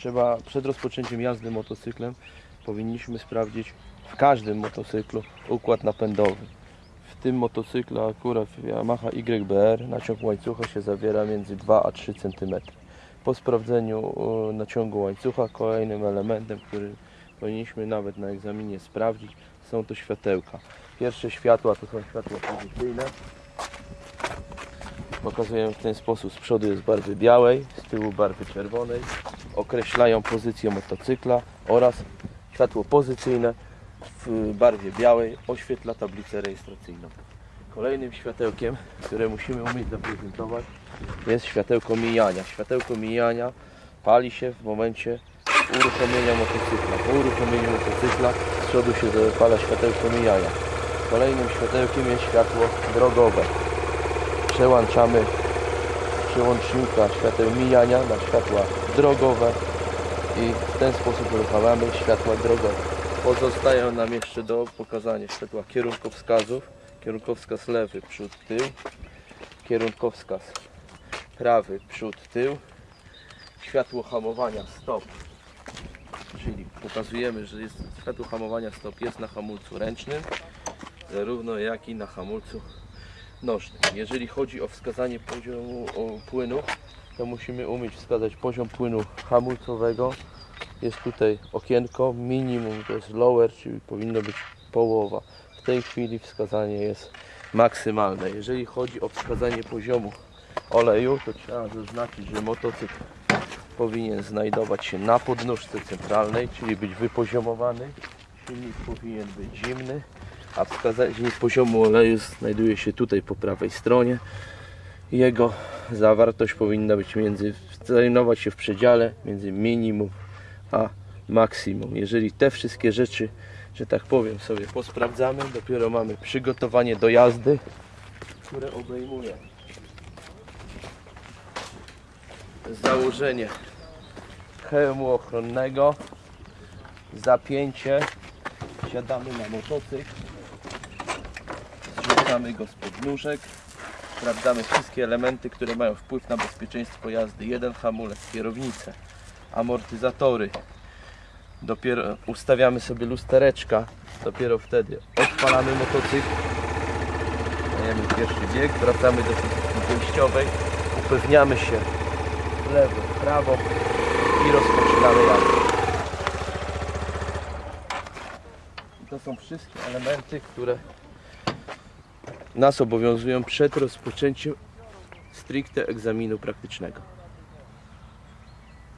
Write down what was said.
trzeba przed rozpoczęciem jazdy motocyklem powinniśmy sprawdzić w każdym motocyklu układ napędowy. W tym motocyklu akurat w Yamaha YBR naciąg łańcucha się zawiera między 2 a 3 cm. Po sprawdzeniu naciągu łańcucha kolejnym elementem, który powinniśmy nawet na egzaminie sprawdzić są to światełka. Pierwsze światła to są światła pozycyjne. Pokazujemy w ten sposób. Z przodu jest barwy białej, z tyłu barwy czerwonej. Określają pozycję motocykla oraz światło pozycyjne w barwie białej oświetla tablicę rejestracyjną. Kolejnym światełkiem, które musimy umieć zaprezentować jest światełko mijania. Światełko mijania pali się w momencie uruchomienia motocykla. Po uruchomieniu motocykla z przodu się zapala światełko mijania. Kolejnym światełkiem jest światło drogowe. Przełączamy przełącznika świateł mijania na światła drogowe i w ten sposób uruchamiamy światła drogowe. Pozostają nam jeszcze do pokazania światła kierunkowskazów. Kierunkowskaz lewy, przód, tył. Kierunkowskaz prawy, przód, tył. Światło hamowania stop. Czyli pokazujemy, że jest światło hamowania stop jest na hamulcu ręcznym, zarówno jak i na hamulcu nożnym. Jeżeli chodzi o wskazanie poziomu o, płynu, to musimy umieć wskazać poziom płynu hamulcowego. Jest tutaj okienko, minimum to jest lower, czyli powinno być połowa. W tej chwili wskazanie jest maksymalne. Jeżeli chodzi o wskazanie poziomu oleju, to trzeba zaznaczyć, że motocykl powinien znajdować się na podnóżce centralnej, czyli być wypoziomowany. Silnik powinien być zimny, a wskazanie poziomu oleju znajduje się tutaj po prawej stronie. Jego zawartość powinna być między, znajdować się w przedziale między minimum a maksimum. Jeżeli te wszystkie rzeczy, że tak powiem, sobie posprawdzamy, dopiero mamy przygotowanie do jazdy, które obejmuje założenie hełmu ochronnego, zapięcie, siadamy na motocykl, zrzucamy go z podnóżek, sprawdzamy wszystkie elementy, które mają wpływ na bezpieczeństwo jazdy. Jeden hamulec, kierownicę, amortyzatory. Dopiero ustawiamy sobie lustereczka, dopiero wtedy odpalamy motocykl, dajemy pierwszy bieg, wracamy do wyjściowej, upewniamy się lewo, prawo i rozpoczynamy jazdę. To są wszystkie elementy, które nas obowiązują przed rozpoczęciem stricte egzaminu praktycznego.